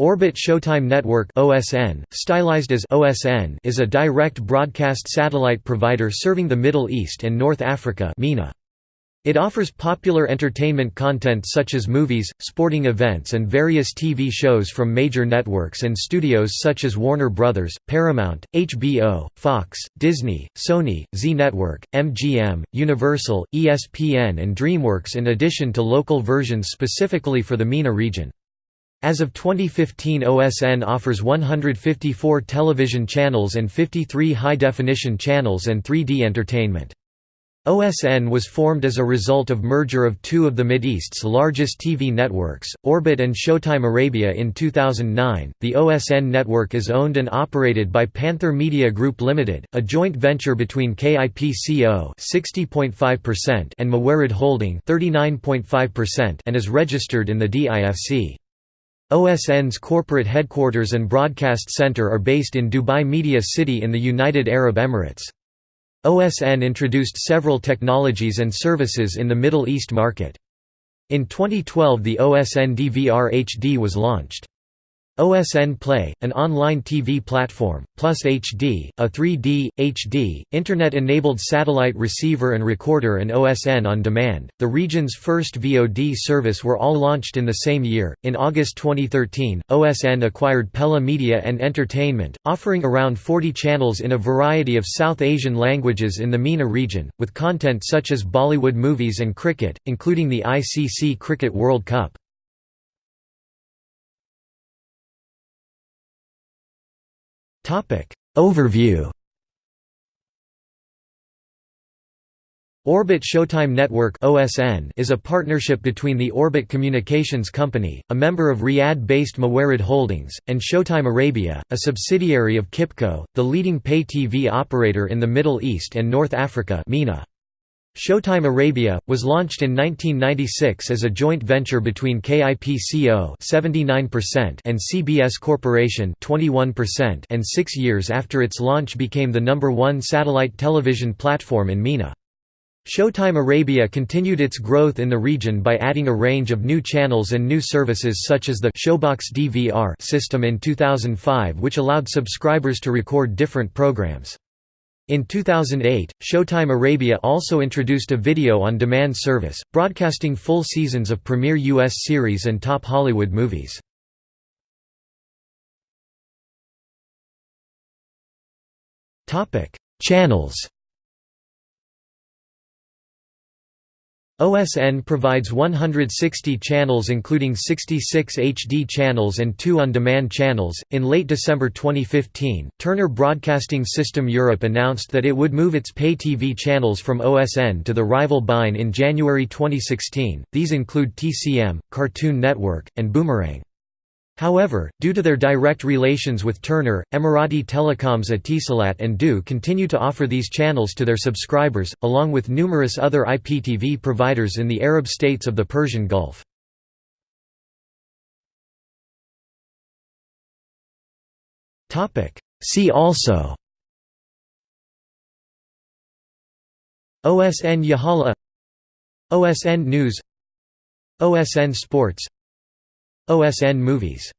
Orbit Showtime Network (OSN), stylized as OSN, is a direct broadcast satellite provider serving the Middle East and North Africa (MENA). It offers popular entertainment content such as movies, sporting events and various TV shows from major networks and studios such as Warner Brothers, Paramount, HBO, Fox, Disney, Sony, Zee Network, MGM, Universal, ESPN and DreamWorks in addition to local versions specifically for the MENA region. As of 2015 OSN offers 154 television channels and 53 high-definition channels and 3D entertainment. OSN was formed as a result of merger of two of the Mideast's largest TV networks, Orbit and Showtime Arabia in 2009. The OSN network is owned and operated by Panther Media Group Limited, a joint venture between KIPCO (60.5%) and Mawarid Holding (39.5%) and is registered in the DIFC. OSN's corporate headquarters and broadcast center are based in Dubai Media City in the United Arab Emirates. OSN introduced several technologies and services in the Middle East market. In 2012 the OSN DVR HD was launched. OSN Play, an online TV platform, plus HD, a 3D, HD, Internet-enabled satellite receiver and recorder and OSN On Demand, the region's first VOD service were all launched in the same year. In August 2013, OSN acquired Pehla Media and Entertainment, offering around 40 channels in a variety of South Asian languages in the MENA region, with content such as Bollywood movies and cricket, including the ICC Cricket World Cup. Overview Orbit Showtime Network is a partnership between the Orbit Communications Company, a member of Riyadh-based Mawarid Holdings, and Showtime Arabia, a subsidiary of Kipco, the leading pay TV operator in the Middle East and North Africa (MENA). Showtime Arabia was launched in 1996 as a joint venture between KIPCO (79%) and CBS Corporation (21%), and 6 years after its launch became the number 1 satellite television platform in MENA. Showtime Arabia continued its growth in the region by adding a range of new channels and new services such as the Showbox DVR system in 2005 which allowed subscribers to record different programs. In 2008, Showtime Arabia also introduced a video-on-demand service, broadcasting full seasons of premier U.S. series and top Hollywood movies. Channels OSN provides 160 channels including 66 HD channels and 2 on-demand channels. In late December 2015, Turner Broadcasting System Europe announced that it would move its pay TV channels from OSN to the rival beIN in January 2016. These include TCM, Cartoon Network, and Boomerang. However, due to their direct relations with Turner, Emirati telecoms Etisalat and du continue to offer these channels to their subscribers, along with numerous other IPTV providers in the Arab states of the Persian Gulf. See also OSN Yahala OSN News OSN Sports OSN Movies